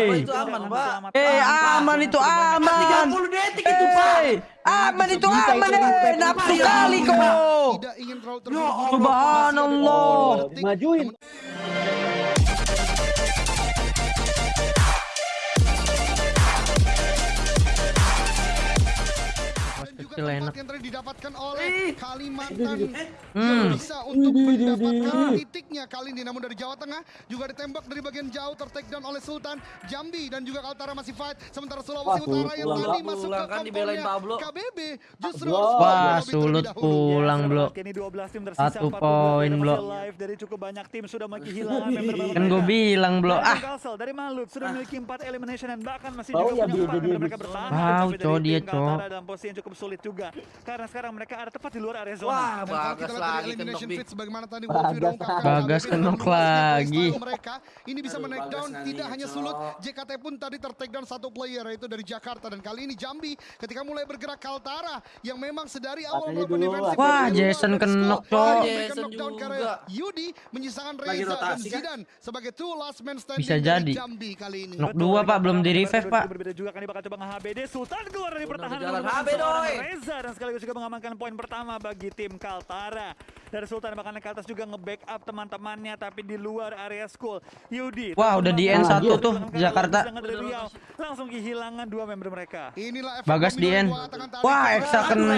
Hei. Itu aman, Pak. Eh, aman itu aman. 30 detik itu, Pak. Aman itu aman eh. Nafsu kali kau. Tidak ingin terlalu Ya terburu-buru. Subhanallah. Majuin. Juga tempat enak. yang tadi didapatkan oleh Kalimantan Hmm. bisa untuk mendapatkan titiknya kali ini namun dari Jawa Tengah juga ditembak dari bagian jauh tertakedown oleh Sultan Jambi dan juga Kaltara masih fight sementara Sulawesi Wah, Utara yang tadi masuk ke kompornya Pablo. KBB justru Wah, sulut pulang, Blo. Kini 12 tim tersisa Satu 42 poin, tim Blo. masih live dari cukup banyak tim sudah kehilangan Kan gue bilang, Blo. Dari Ah, dari Maluk sudah memiliki 4 elimination dan bahkan masih juga ya, punya dia- 4 dia- member dia- mereka bertahan. Cok, tim dia, Cok. dalam posisi yang cukup sulit juga. Karena sekarang mereka ada tepat di luar area zona. Wah, Dan kalau kita bagas lagi elimination kenok fit sebagaimana tadi. Wolfie ungkapkan Bagas kenok lagi. mereka ini bisa menaik down tidak hanya sulut JKT pun tadi tertake down satu player yaitu dari Jakarta dan kali ini Jambi ketika mulai bergerak Kaltara yang memang sedari awal melakukan defensif Wah, Jason kenok. Cok. Jason juga. Yudi menyisakan Reza dan kan? Zidan sebagai two last man standing Bisa jadi. Jambi kali ini. Nok dua, Pak, belum di revive, Pak. Berbeda juga kan dia bakal coba nge-HBD Sultan keluar dari pertahanan HB, doi. Reza dan sekaligus juga mengamankan poin pertama bagi tim Kaltara. Dari Sultan bahkan naik ke atas juga nge-backup teman-temannya tapi di luar area school. Yudi. Wah, udah di teman-teman N1 dia. tuh, Bahkan Jakarta. Riau. Langsung kehilangan dua member mereka. Inilah efek Bagas di tadi. Wah, Eksa kena.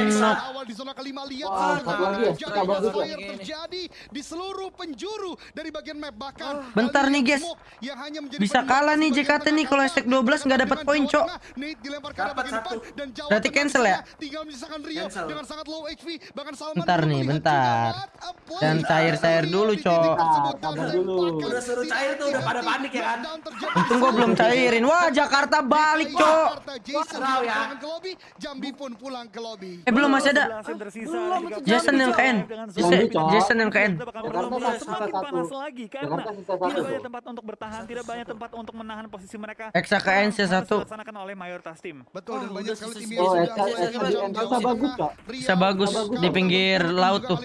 Awal di zona kelima lihat sana satu lagi ya, terjadi di seluruh penjuru dari bagian map bahkan Bentar nih, guys. Bisa kalah nih JKT nih kalau stack 12 nggak dapat poin, Cok. Dapat satu. Berarti cancel ya? Tinggal menyisakan Rio Cancel. dengan sangat low HP bahkan Salman Bentar nih, bentar. Dan cair-cair dari dulu, Cok. Sabar dulu. Udah suruh cair tuh, udah pada panik ya kan? Untung gue belum cairin. Wah, Jakarta balik, Cok. Wow, ya. Jambi pun pulang ke lobby. Eh, belum masih ada. 11 tim tersisa. Belum, Tiga itu belas Jason yang ke N. dengan Jason- yang ke N. Kita bakal Jakarta berlomba satu, semakin panas lagi karena tidak banyak tempat untuk bertahan, tidak banyak tempat untuk menahan posisi mereka. Eksa ke N, sisa Harus satu. dilaksanakan oleh mayoritas tim. Betul dan Oh, banyak sekali tim yang sudah Di sana. bagus. Riau, Bisa bagus di pinggir laut tuh.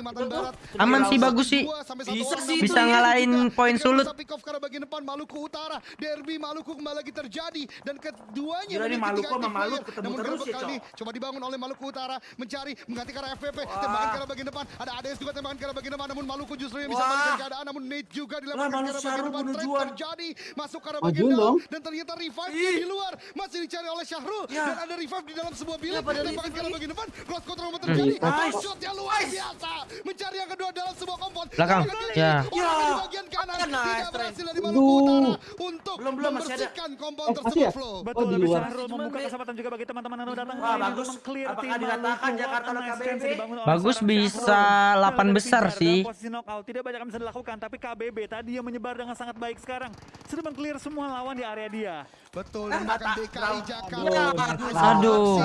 Aman sih, bagus. sih. Bisa sih Bisa ngalahin poin sulut. bisa Maluku Utara, derby Maluku kembali lagi terjadi. Dan keduanya Gila nih, memiliki Maluku sama Maluku ketemu Namun terus ya, ini Cok. coba dibangun oleh Maluku Utara. Mencari mengganti ke arah FVP tembakan ke arah bagian depan. Ada ADS juga tembakan ke arah bagian depan. Namun Maluku justru yang bisa Wah. membalikan keadaan. Namun Nate juga dilemparkan Lah, ke arah Malu bagian depan terjadi. Masuk ke arah bagian dalam dan ternyata revive di luar. Masih dicari oleh Syahrul. Ya. dan ada revive di dalam sebuah bilik. Ya, pada tembakan ke arah lagi. bagian depan cross control terjadi Nice. shotnya luar biasa mencari yang kedua dalam sebuah kompon Belakang. Ya. Ya. di bagian kanan Nice, tidak Trent. berhasil dari Maluku Aduh. Utara untuk Belum, belum, membersihkan kompon Eh, tersebut ya? flow Betul, di tapi luar. Syahrul Cuman, membuka Be. kesempatan juga bagi teman-teman yang datang Wah, kali ini bagus. Apakah. Jakarta KBB? Bagus bisa Syahrul. 8 Yang besar sih. Posisi knockout tidak banyak yang bisa dilakukan, tapi KBB tadi yang menyebar dengan sangat baik sekarang sudah meng-clear semua lawan di area dia. Betul, dan bahkan mata- DKI Jakarta. Aduh.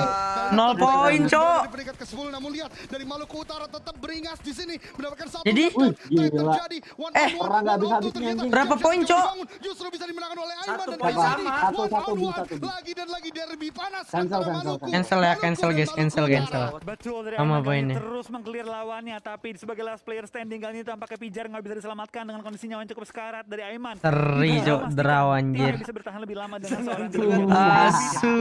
Nol poin, Cok. Di peringkat ke-10 namun lihat dari Maluku Utara tetap beringas di sini mendapatkan satu Jadi? terjadi. Eh, orang nggak one on habis-habisnya two ternyata. anjing. Berapa poin, Cok? Justru bisa dimenangkan oleh Aiman Satu dan. Satu, satu, bisa, bisa. Lagi dan lagi derby panas Cancel, antara cancel, Maluku. Cancel ya, cancel, guys, cancel, cancel. Betul dari Sama poinnya. terus meng-clear lawannya, tapi sebagai last player standing kali ini tampaknya Pijar nggak bisa diselamatkan dengan kondisi nyawa yang cukup sekarat dari Aiman. Seri, Bisa Cok. Memastikan Draw, anjir. bisa bertahan lebih lama dengan seorang Asu.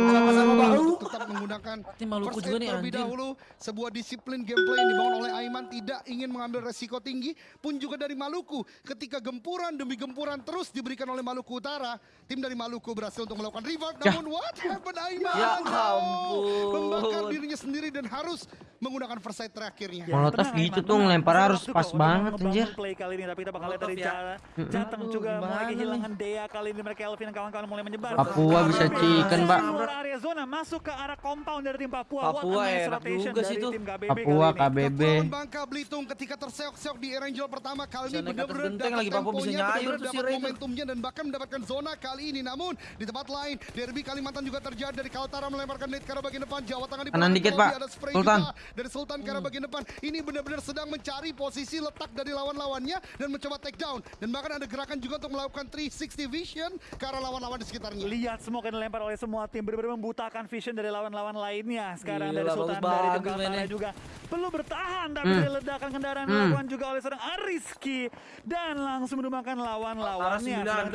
Tetap menggunakan Tim Maluku juga nih, terlebih anjing. dahulu sebuah disiplin gameplay yang dibangun oleh Aiman tidak ingin mengambil resiko tinggi pun juga dari Maluku ketika gempuran demi gempuran terus diberikan oleh Maluku Utara tim dari Maluku berhasil untuk melakukan revive Ya. namun what happened Aiman Ya ampun. membakar dirinya sendiri dan harus menggunakan first terakhirnya Molotov gitu tuh ngelempar harus pas banget, anjir. play kali ini tapi kita bakal lihat dari ya. cara Jateng juga mulai kehilangan Dea kali ini mereka Elvin dan kawan-kawan mulai menyebar. Papua bisa chicken, Pak. Area zona masuk ke arah compound dari tim Papua. Papua enak juga sih KBB Papua. KBB. Bangka Belitung ketika terseok-seok di Erangel pertama kali ini benar-benar lagi, Papua bisa nyayur tuh si momentumnya dan bahkan mendapatkan zona kali ini. Namun di tempat lain derby Kalimantan juga terjadi dari Kaltara melemparkan net ke arah bagian depan Jawa Tengah di Kanan dikit, Pak. ada spray Sultan. juga dari Sultan ke arah bagian depan. Ini benar-benar sedang mencari posisi letak dari lawan-lawannya dan mencoba take down dan bahkan ada gerakan juga untuk melakukan 360 vision ke arah lawan-lawan di sekitarnya. Lihat semua yang dilempar oleh semua tim benar-benar membutakan vision dari lawan-lawan lainnya. Sekarang Gila, dari Sultan bagus dari tim banget Kaltara mainnya. juga perlu bertahan tapi Hmm. ledakan kendaraan Hmm. dilakukan juga oleh seorang Ariski dan langsung menumbangkan lawan-lawannya. Sedang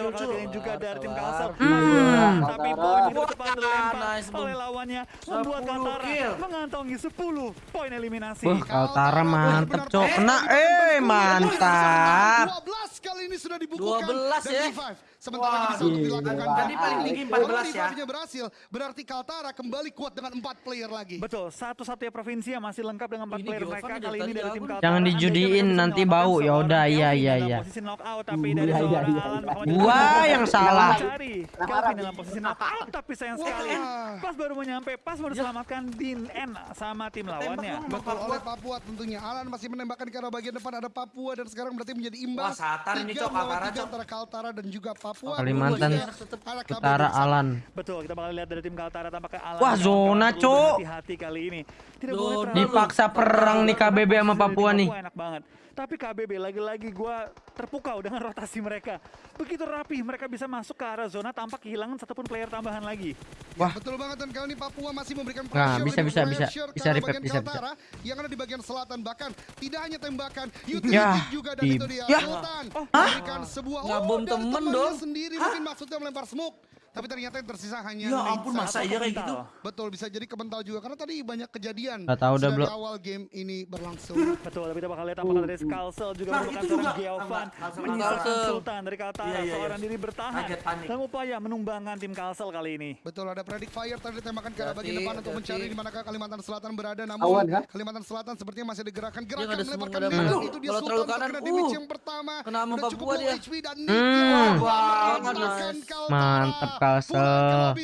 juga dari tim Kalsel. Hmm. tapi poin itu cepat dilempar nice, oleh lawannya membuat 10 Kaltara mengantongi 10 poin eliminasi. Wah, Kaltara mantep, Cok. Kena, eh, mantap. 12 kali ini sudah dibukukan 12 dan ya? G5 sementara Wah, ini bisa untuk dilakukan Tadi paling tinggi Kalau 14 ya. G5-nya berhasil berarti Kaltara kembali kuat dengan 4 player lagi Betul, satu-satunya provinsi yang masih lengkap dengan empat Ini player mereka kali ini dari tim. Kaltara. Jangan dijudiin, nanti bau. Ya udah, iya, iya, iya. Posisi knockout, tapi Iya, dari iya, seorang iya, Alan iya. Muhammad Gua Ibrahim yang salah. Kelvin dalam posisi knockout, tapi sayang sekali pas baru menyampe, pas baru selamatkan Din N sama tim lawannya. Betul oleh Papua tentunya Alan masih menembakkan ke arah bagian depan ada Papua dan sekarang berarti menjadi imbang Wah, Satar ini, Tiga Cok, Kaltara, tiga Cok. antara Kaltara dan juga Papua Kalimantan ada KBB Utara. Alan. Betul, kita bakal lihat dari tim Kaltara tampaknya Alan Wah, zona, Cuk. Hati-hati kali ini. Tidak boleh Dipaksa perang nih KBB sama Papua nih. enak banget. Tapi KBB lagi-lagi gua terpukau dengan rotasi mereka. Begitu rapi mereka bisa masuk ke arah zona tanpa kehilangan satupun player tambahan lagi. Wah. Betul banget dan kali ini Papua masih memberikan Nah, pressure bisa, demi bisa, bisa. Bisa ke arah repair, bagian bisa, yang ada di bagian selatan bahkan tidak hanya tembakan utility Ya, juga dan di- itu dia ya. Sultan Oh. memberikan sebuah Nggak bom temen dong. sendiri mungkin maksudnya melempar smoke tapi ternyata yang tersisa hanya Ya ampun, masa iya kayak gitu? Betul bisa jadi kebental juga karena tadi banyak kejadian Nggak tahu dah, dari Bro. awal game ini berlangsung. Betul, tapi kita bakal lihat apakah dari Skalsel juga Nah, merupakan itu seorang juga. Kalsel. Sultan dari Kaltara, Iya, iya, iya. seorang diri bertahan dalam upaya menumbangkan tim Kalsel kali ini. Betul ada predict fire tadi ditembakkan ke arah bagian depan untuk mencari di manakah Kalimantan Selatan berada namun Awan, kan? Kalimantan Selatan sepertinya masih ada gerakan melemparkan semua, itu dia Kalau Sultan terlalu kanan, terkena damage uh, yang pertama kena sama udah cukup Papua low dia. HP dan Hmm. Nick Kalsel.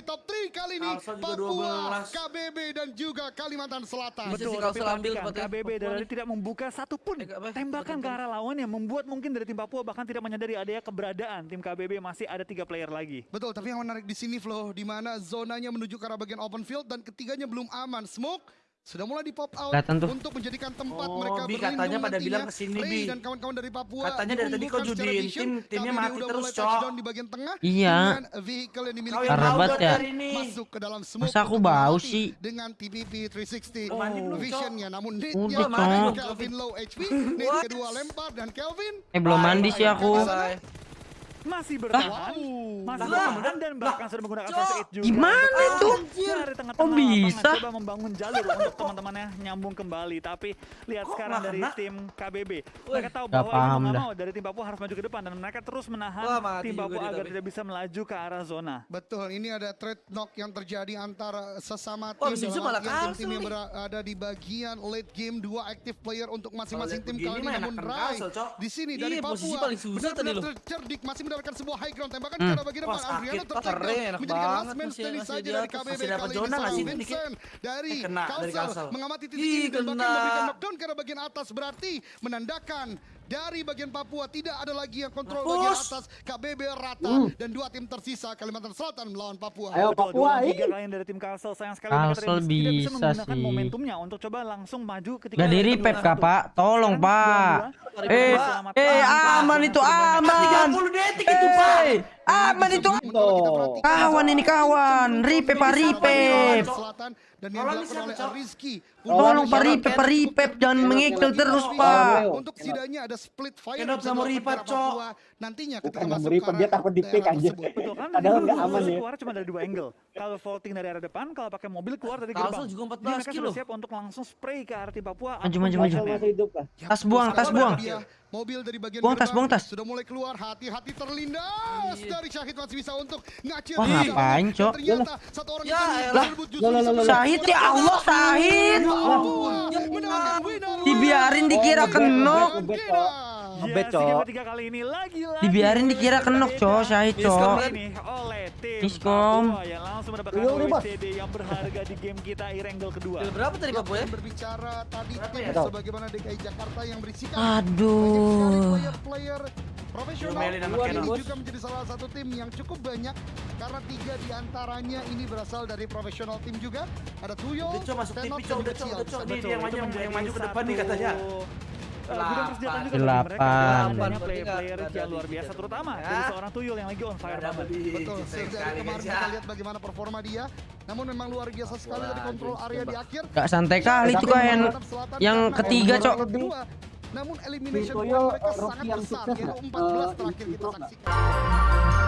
Top 3 kali ini Kalsel Papua 12. KBB dan juga Kalimantan Selatan Betul, sih tapi Kalsel ambil. KBB dari tidak membuka satupun Eh, apa? tembakan ke arah lawan yang membuat mungkin dari tim Papua bahkan tidak menyadari adanya keberadaan tim KBB masih ada tiga player lagi. Betul, tapi yang menarik di sini Flo, di mana zonanya menuju ke arah bagian open field dan ketiganya belum aman. Smoke sudah mulai di pop out Kelihatan tuh. untuk menjadikan tempat Oh, mereka Bi, berlindung katanya pada nantinya. bilang ke sini, Bi. dan kawan-kawan dari Papua Katanya dari tadi kau judiin vision. tim, timnya mati terus, Cok. di bagian tengah Iya. vehicle yang dimiliki dong ya. masuk ke dalam smoke Masa aku bau sih? dengan TPP 360 Oh. Visionnya namun Udah, Nate-nya Cok. Kelvin low HP kedua lempar dan Kelvin Eh belum mandi sih aku. Masih bertahan, masih bertahan dan bahkan sudah menggunakan aid juga. Gimana itu? Dari tengah-tengah Kok bisa? coba membangun jalur untuk teman-temannya nyambung kembali. Tapi lihat Kok sekarang dari tim KBB. Wih, Mereka tahu bahwa ini paham mau nggak dah. mau dari tim Papua harus maju ke depan dan mereka terus menahan Wah, tim Papua agar tapi. tidak bisa melaju ke arah zona. Betul, ini ada trade knock yang terjadi antara sesama tim tim-tim yang berada di bagian late game dua active player untuk masing-masing tim begini mah namun Rai di sini dari Iya, posisi Papua paling susah tadi benar-benar loh. tercerdik masih mendapatkan sebuah high ground tembakan Hmm. ke arah bagian Wah, depan Adriano enak menjadikan last man standing masih saja di dari atas, KBB kali ini seorang? Vincent dari Kalsel. mengamati titik ini dan bahkan memberikan knockdown ke arah bagian atas berarti menandakan dari bagian Papua tidak ada lagi yang kontrol bagian Mampus. atas KBB rata Uh. dan dua tim tersisa Kalimantan Selatan melawan Papua. Ayo Papua, dua tiga kalian dari tim Kalsel sayang sekali mereka Kalsel bisa bisa menggunakan sih. momentumnya untuk coba langsung maju ketika Gak di ada repair kedua kah satu. pak? Tolong pak. Eh, eh aman itu aman. 30 detik itu, Pak. Eh, aman itu. Kawan ini kawan. Ripep pak ripep. Dan yang dilakukan oleh? Rizky. Tolong pak ripep pak ripep jangan mengikil terus pak. Untuk setidaknya ada split fire Kenapa sama para Cok? Nantinya ketika Bukan masuk ke dia takut di pick aja. Betul kan? Padahal Jadi nggak kalau aman ya. keluar cuma dari dua angle. Kalau vaulting dari arah depan, kalau pakai mobil keluar dari Kalsel gerbang. juga 14 Jadi mereka kilo. sudah siap untuk langsung spray ke arah tim Papua. Maju, maju, maju. Kalsel masih hidup kah? Tas buang, tas buang. Mobil dari bagian Buang tas, gerbang buang tas. Sudah mulai keluar, hati-hati terlindas dari Syahid masih bisa untuk ngacir. Wah, ngapain, Cok? Ternyata satu orang Ya, loh. Syahid ya Allah Syahid. Dibiarin dikira Oh, kenok. Ngebet, Gila. Ngebet, Cok. ini. Dibiarin dikira kenok cok Syahid cok. Ini oleh tim Miskom. Papua yang langsung mendapatkan Ayo, nih, Bos. Yang berharga di game kita Irengel kedua. Berapa tadi Papua ya? Berbicara tadi ya? sebagaimana DKI Jakarta yang berisikan Aduh. player-player profesional ini juga menjadi salah satu tim yang cukup banyak karena tiga di antaranya ini berasal dari profesional tim juga ada Tuyo, Tenok, dan udah cok. Nih Betul, dia yang maju, ke depan nih katanya. Delapan. Delapan, player-player yang luar biasa terutama ya. dari seorang tuyul yang lagi on fire banget. Betul, kemarin kita lihat bagaimana performa dia. Namun memang luar biasa sekali dari kontrol area di akhir. Gak santai kali tuh Selatan yang ketiga cok. Namun elimination mereka sangat besar sukses yaitu nggak? 14 Eh, terakhir kita saksikan.